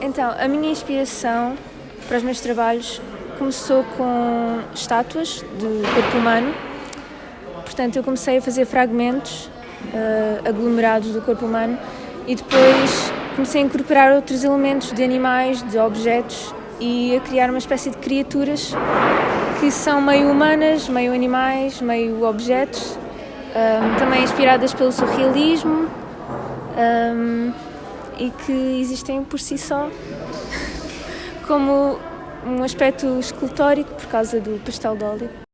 Então, a minha inspiração para os meus trabalhos começou com estátuas de corpo humano. Portanto, eu comecei a fazer fragmentos uh, aglomerados do corpo humano e depois comecei a incorporar outros elementos de animais, de objetos e a criar uma espécie de criaturas que são meio humanas, meio animais, meio objetos, um, também inspiradas pelo surrealismo um, e que existem por si só como um aspecto escultórico por causa do pastel de óleo.